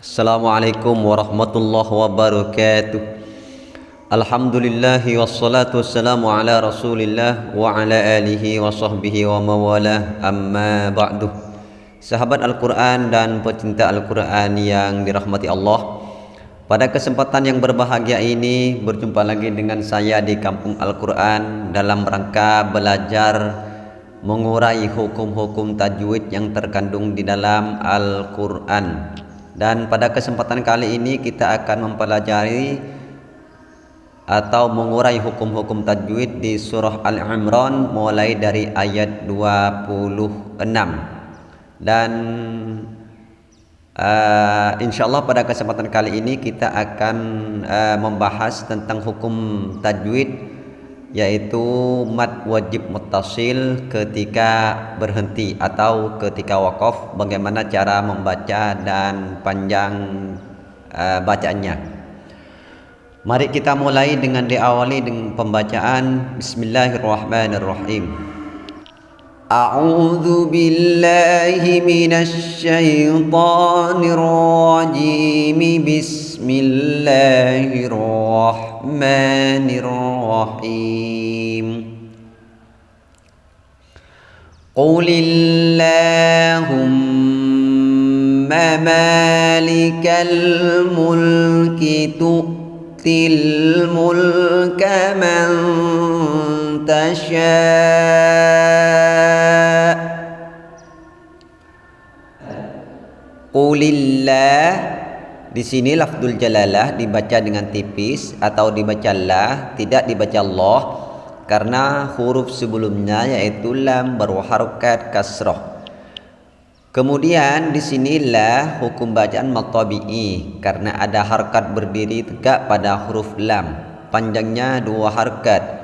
Assalamualaikum warahmatullahi wabarakatuh. Alhamdulillahi wassalatu wassalamu ala rasulillah wa ala alihi wa sahbihi wa mawalah amma ba'du. Sahabat Al-Quran dan pecinta Al-Quran yang dirahmati Allah Pada kesempatan yang berbahagia ini berjumpa lagi dengan saya di Kampung Al-Quran dalam rangka belajar mengurai hukum-hukum tajwid yang terkandung di dalam Al-Quran dan pada kesempatan kali ini kita akan mempelajari atau mengurai hukum-hukum tajwid di surah Al-Imran mulai dari ayat 26 dan uh, insyaallah pada kesempatan kali ini kita akan uh, membahas tentang hukum tajwid yaitu mat wajib mutasil ketika berhenti atau ketika wakaf. Bagaimana cara membaca dan panjang uh, bacaannya? Mari kita mulai dengan diawali dengan pembacaan Bismillahirrahmanirrahim. A'udhu billahi minasy Bismillahirrahmanirrahim الرحمن الرحيم. قل اللهم مالك الملك تؤتي الملك من تشاء. Qulillah di sini lafzul jalalah dibaca dengan tipis atau dibaca lah, tidak dibaca Allah karena huruf sebelumnya yaitu lam berharokat kasroh. Kemudian di sinilah hukum bacaan matabi'i karena ada harkat berdiri tegak pada huruf lam, panjangnya dua harkat.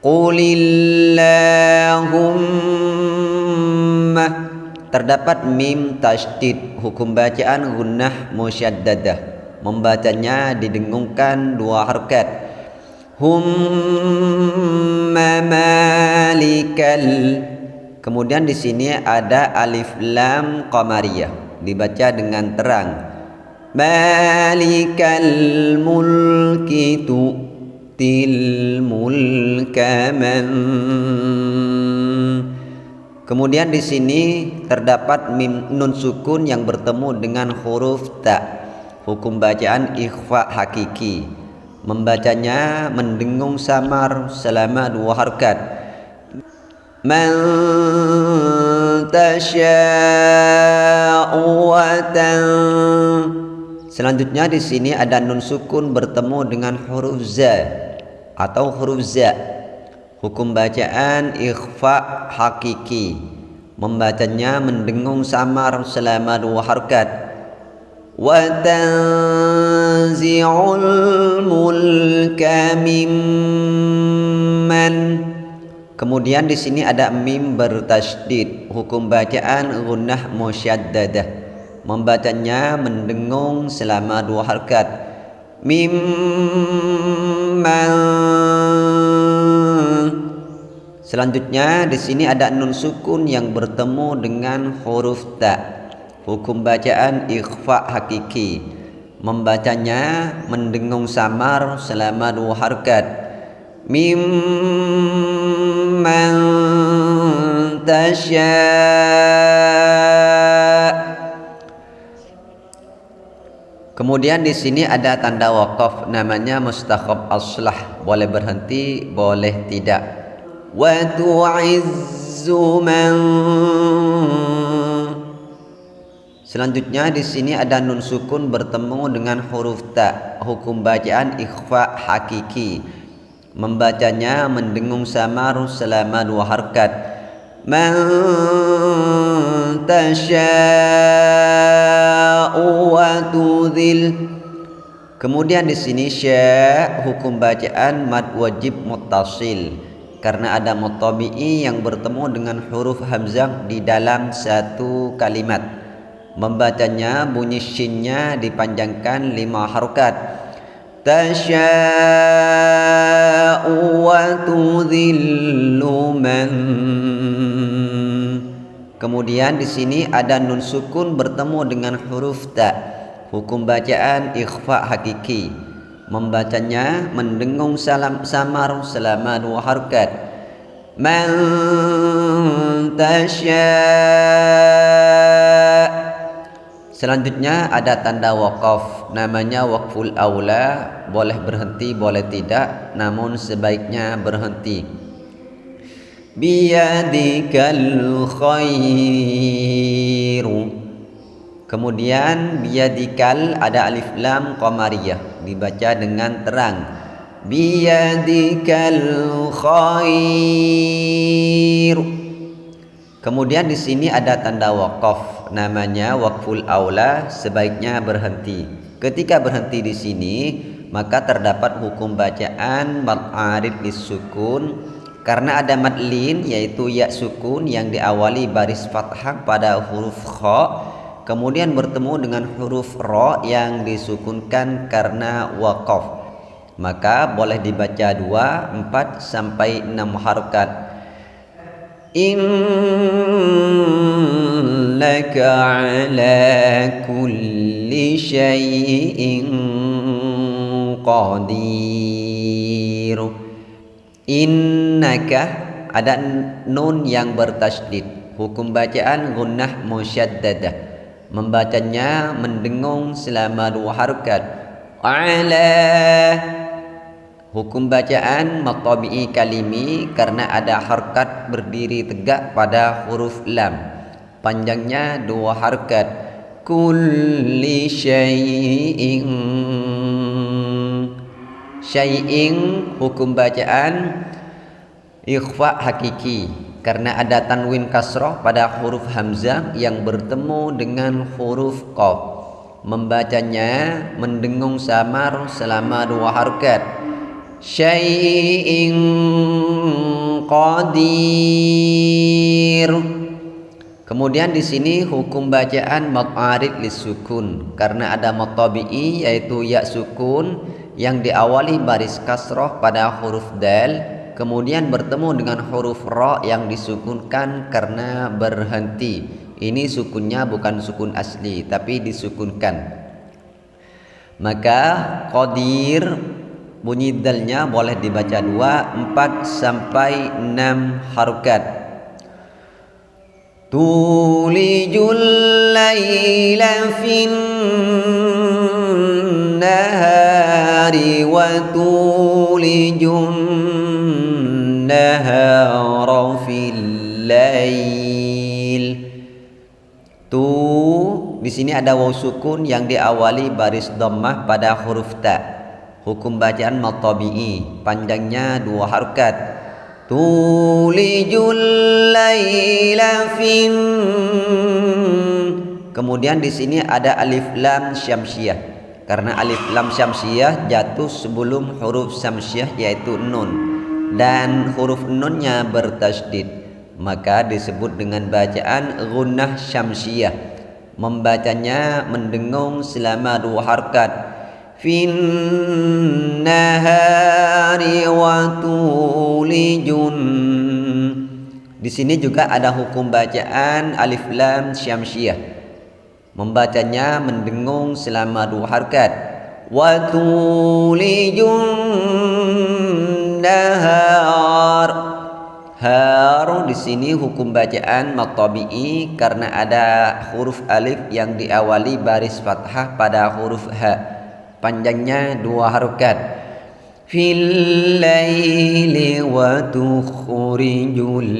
Qulillahumma terdapat mim tasydid hukum bacaan gunnah musyaddadah membacanya didengungkan dua harkat. Hum malikal. Kemudian di sini ada alif lam qamariyah. Dibaca dengan terang. Malikal mulki tu'til mulka man Kemudian di sini terdapat mim nun sukun yang bertemu dengan huruf ta. Hukum bacaan ikhfa hakiki. Membacanya mendengung samar selama dua harkat. Man Selanjutnya di sini ada nun sukun bertemu dengan huruf za atau huruf za Hukum bacaan ikhfa hakiki. Membacanya mendengung samar selama dua harkat. Wa tanzi'ul mulka mimman. Kemudian di sini ada mim bertasydid. Hukum bacaan gunnah musyaddadah. Membacanya mendengung selama dua harkat. Mimman Selanjutnya di sini ada nun sukun yang bertemu dengan huruf ta. Hukum bacaan ikhfa hakiki. Membacanya mendengung samar selama dua harkat. Mimman tasya Kemudian di sini ada tanda wakaf namanya mustakhab aslah boleh berhenti boleh tidak وتعز من Selanjutnya di sini ada nun sukun bertemu dengan huruf ta. Hukum bacaan ikhfa hakiki. Membacanya mendengung samar selama dua harkat. Man tasha'u wa tudhil. Kemudian di sini sya hukum bacaan mad wajib muttasil Karena ada mutabi'i yang bertemu dengan huruf hamzah di dalam satu kalimat. Membacanya bunyi shinnya dipanjangkan lima harokat. Tasya'u wa tudhillu man. Kemudian di sini ada nun sukun bertemu dengan huruf ta. Hukum bacaan ikhfa hakiki membacanya mendengung salam samar selama dua harakat man tasya Selanjutnya ada tanda wakaf namanya wakful aula boleh berhenti boleh tidak namun sebaiknya berhenti. Biyadikal khairu kemudian biyadikal ada alif lam qamariyah dibaca dengan terang. Biyadikal khairu Kemudian di sini ada tanda wakaf namanya wakful aula sebaiknya berhenti. Ketika berhenti di sini maka terdapat hukum bacaan mad arid disukun karena ada madlin yaitu ya sukun yang diawali baris fathah pada huruf kha kemudian bertemu dengan huruf ro yang disukunkan karena wakof maka boleh dibaca 2, 4 sampai 6 harakat innaka ala kulli shayin qadir. Innaka ada nun yang bertasydid. Hukum bacaan gunnah musyaddadah membacanya mendengung selama dua harakat ala Hukum bacaan matabi'i kalimi karena ada harkat berdiri tegak pada huruf lam. Panjangnya dua harkat. Kulli syai'in Syai'in hukum bacaan ikhfa hakiki karena ada tanwin kasroh pada huruf hamzah yang bertemu dengan huruf qaf. Membacanya mendengung samar selama dua harkat. Syai'in qadir. Kemudian di sini hukum bacaan maqarid lisukun karena ada matabi'i yaitu ya sukun yang diawali baris kasroh pada huruf dal kemudian bertemu dengan huruf ra yang disukunkan karena berhenti. Ini sukunnya bukan sukun asli tapi disukunkan. Maka qadir bunyi dalnya boleh dibaca dua, empat sampai enam harokat. Tulijul layla fin wa tulijun nahara fil lail. Tu di sini ada waw sukun yang diawali baris dhammah pada huruf ta. Hukum bacaan matabi'i panjangnya dua harokat tulijul laila fin. Kemudian di sini ada alif lam syamsiah karena alif lam syamsiah jatuh sebelum huruf syamsiah yaitu nun. Dan huruf nunnya bertasydid. Maka disebut dengan bacaan gunnah syamsiah membacanya mendengung selama dua harkat. Fin nahari wa tulijun. Di sini juga ada hukum bacaan alif lam syamsiah membacanya mendengung selama dua harakat wa tulijun nahar. Har di sini hukum bacaan matabi'i karena ada huruf alif yang diawali baris fathah pada huruf ha panjangnya dua harokat fil laili wa tukhrijul.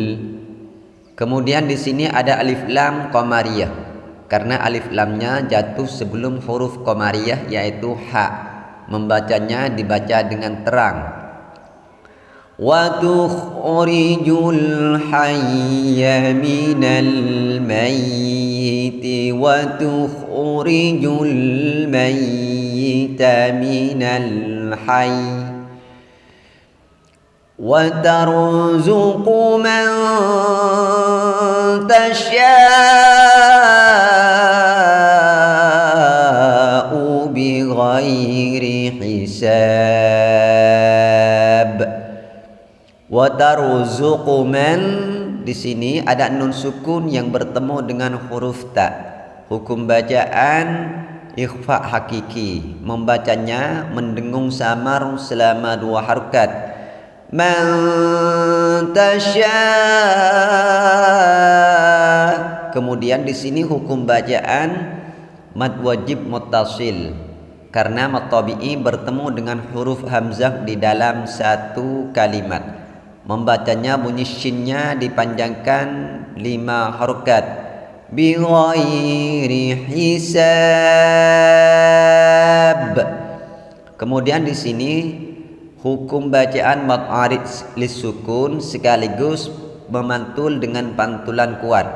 Kemudian di sini ada alif lam qamariyah karena alif lamnya jatuh sebelum huruf qamariyah yaitu ha membacanya dibaca dengan terang wa tukhrijul hayya minal mayyit wa tukhrijul mayyit الميت من الحي وترزق من تشاء بغير حساب وترزق من di sini ada nun sukun yang bertemu dengan huruf ta. Hukum bacaan ikhfa hakiki membacanya mendengung samar selama dua harokat man kemudian di sini hukum bacaan mad wajib muttasil karena mad tabi'i bertemu dengan huruf hamzah di dalam satu kalimat. Membacanya bunyi shinnya dipanjangkan lima harokat. Bi ghairi hisab. Kemudian di sini hukum bacaan mad arid lisukun sekaligus memantul dengan pantulan kuat.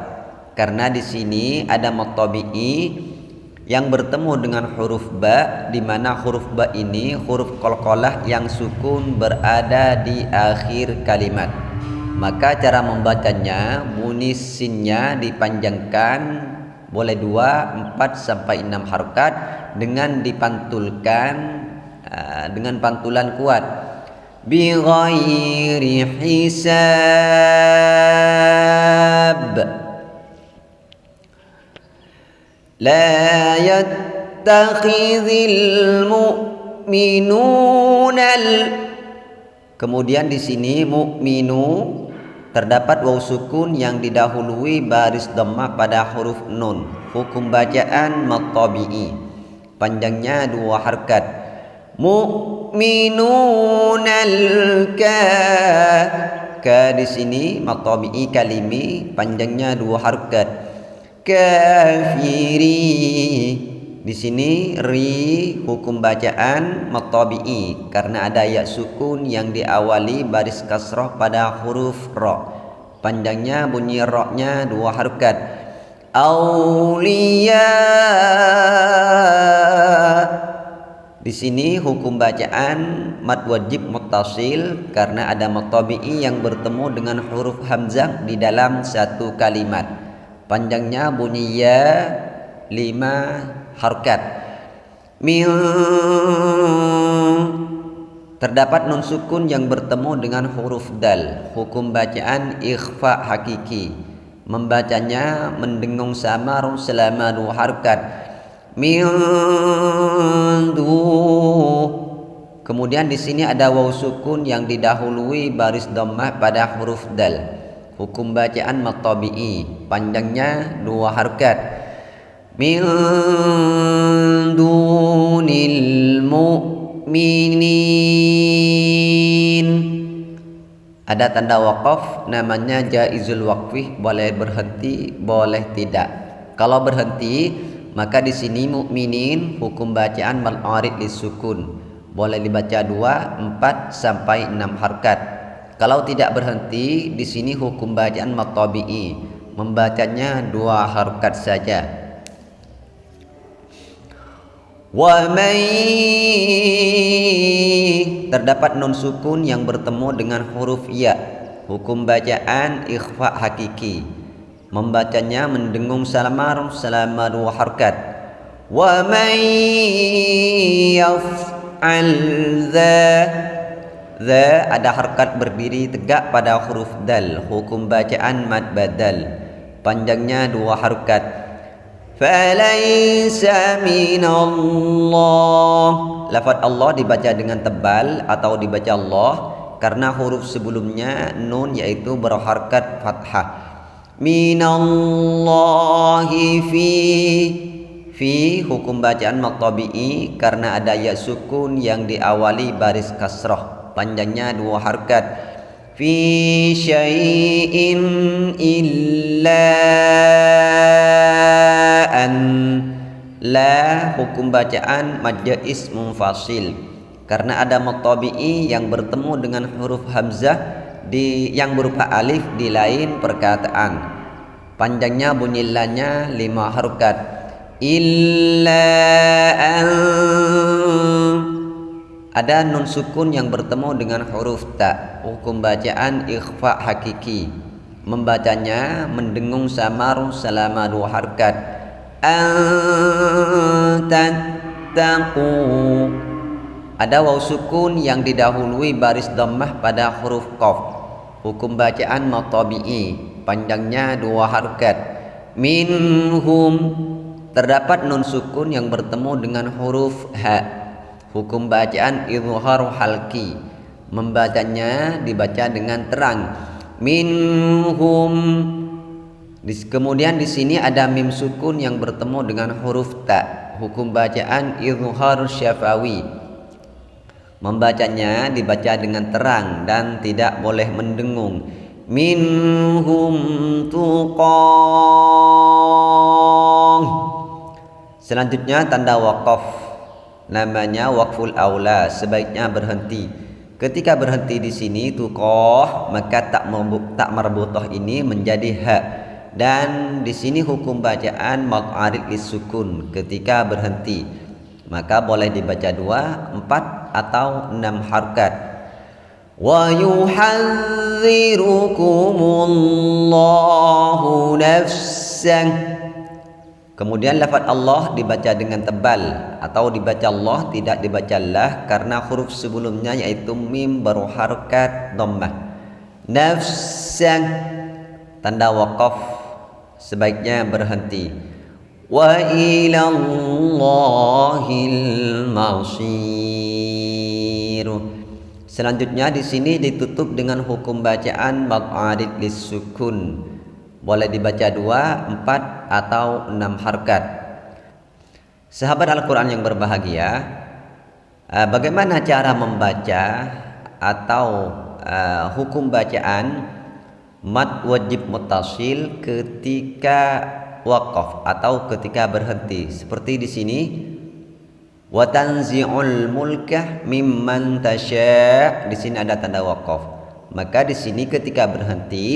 Karena di sini ada mad tabi'i yang bertemu dengan huruf ba di mana huruf ba ini huruf qalqalah yang sukun berada di akhir kalimat. Maka cara membacanya bunyi sinnya dipanjangkan boleh dua empat sampai enam harokat dengan dipantulkan uh, dengan pantulan kuat. Bi ghairi hisab لا يتخذ المؤمنون Kemudian di sini mukminu terdapat waw sukun yang didahului baris dhammah pada huruf nun. Hukum bacaan matabi'i. Panjangnya dua harkat. Mu'minunal ka ka di sini matabi'i kalimi panjangnya dua harkat kafiri di sini ri hukum bacaan matabi'i. Karena ada ya sukun yang diawali baris kasroh pada huruf ro. Panjangnya bunyi ro-nya dua harokat. Aulia di sini hukum bacaan mad wajib muttasil karena ada matabi'i yang bertemu dengan huruf hamzah di dalam satu kalimat panjangnya bunyi ya lima harkat min terdapat nun sukun yang bertemu dengan huruf dal. Hukum bacaan ikhfa hakiki. Membacanya mendengung samar selama dua harkat min kemudian di sini ada waw sukun yang didahului baris dhammah pada huruf dal hukum bacaan matabi'i panjangnya dua harkat. Min dunil mu'minin. Ada tanda wakaf namanya jaizul waqfi boleh berhenti boleh tidak. Kalau berhenti maka di sini mukminin hukum bacaan mal arid lisukun boleh dibaca dua empat sampai enam harkat kalau tidak berhenti di sini hukum bacaan matabi'i membacanya dua harokat saja. Wa terdapat non sukun yang bertemu dengan huruf ya. Hukum bacaan ikhfa hakiki. Membacanya mendengung salamar selama dua harokat. Wa may yaf'al The ada harkat berdiri tegak pada huruf dal. Hukum bacaan mad badal Panjangnya dua harkat. Falaysa minallah. Lafad Allah dibaca dengan tebal Atau dibaca Allah Karena huruf sebelumnya Nun yaitu berharkat fathah. Minallahi fi Fi hukum bacaan maktabi'i Karena ada ya sukun yang diawali baris kasrah panjangnya dua harkat. Fi syai'in illa an. La hukum bacaan madya ismun fasil karena ada matabi'i yang bertemu dengan huruf hamzah di yang berupa alif di lain perkataan. Panjangnya bunyi lanya lima harokat illa an ada nun sukun yang bertemu dengan huruf ta. Hukum bacaan ikhfa hakiki. Membacanya mendengung samar selama dua harkat. Antattaqu. Ada waw sukun yang didahului baris dhammah pada huruf qaf. Hukum bacaan matabi'i panjangnya dua harkat. Minhum. Terdapat nun sukun yang bertemu dengan huruf ha hukum bacaan izhar halki. Membacanya dibaca dengan terang. Minhum. Kemudian di sini ada mim sukun yang bertemu dengan huruf ta. Hukum bacaan izhar syafawi. Membacanya dibaca dengan terang dan tidak boleh mendengung. Minhum tuqah. Selanjutnya tanda wakaf namanya wakful aula sebaiknya berhenti ketika berhenti di sini tuqah maka tak tak marbutah ini menjadi hak dan di sini hukum bacaan maq'arid sukun ketika berhenti maka boleh dibaca dua, empat atau enam harkat ويحذركم الله نفسه Kemudian lafaz Allah dibaca dengan tebal atau dibaca Allah tidak dibaca lah karena huruf sebelumnya yaitu mim berharkat dhammah. Nafsan tanda waqaf sebaiknya berhenti. Wa ila Allahil masir. Selanjutnya di sini ditutup dengan hukum bacaan maq'adid lisukun. Boleh dibaca dua, empat atau enam harkat. Sahabat Al-Quran yang berbahagia, eh, bagaimana cara membaca atau uh, hukum bacaan mat wajib mutasil ketika wakaf atau ketika berhenti? Seperti di sini wa tanzi'ul mulkah mimman tasya' di sini ada tanda wakaf maka di sini ketika berhenti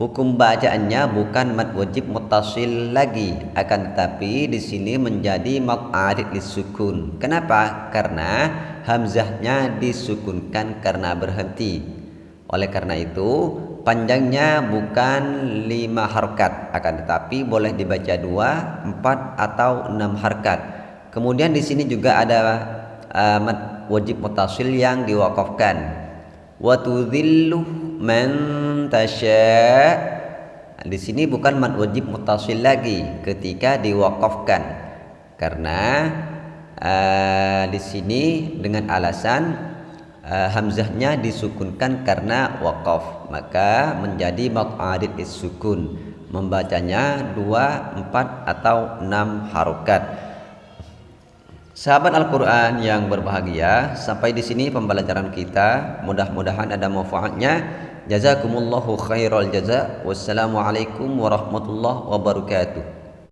hukum bacaannya bukan mad wajib mutasil lagi. Akan tetapi di sini menjadi maq'adid lisukun kenapa? Karena hamzahnya disukunkan karena berhenti. Oleh karena itu panjangnya bukan lima harkat. Akan tetapi boleh dibaca dua empat atau enam harkat. Kemudian di sini juga ada uh, wajib mutasil yang diwakafkan. Wa tudhillu man tasya. Di sini bukan mad wajib mutasil lagi ketika diwakafkan. Karena uh, di sini dengan alasan uh, hamzahnya disukunkan karena wakaf, maka menjadi maq'adid sukun. Membacanya dua, empat atau enam harokat. Sahabat Al-Quran yang berbahagia, sampai di sini pembelajaran kita. Mudah-mudahan ada manfaatnya. Jazakumullahu khairal jaza. Wassalamualaikum warahmatullahi wabarakatuh.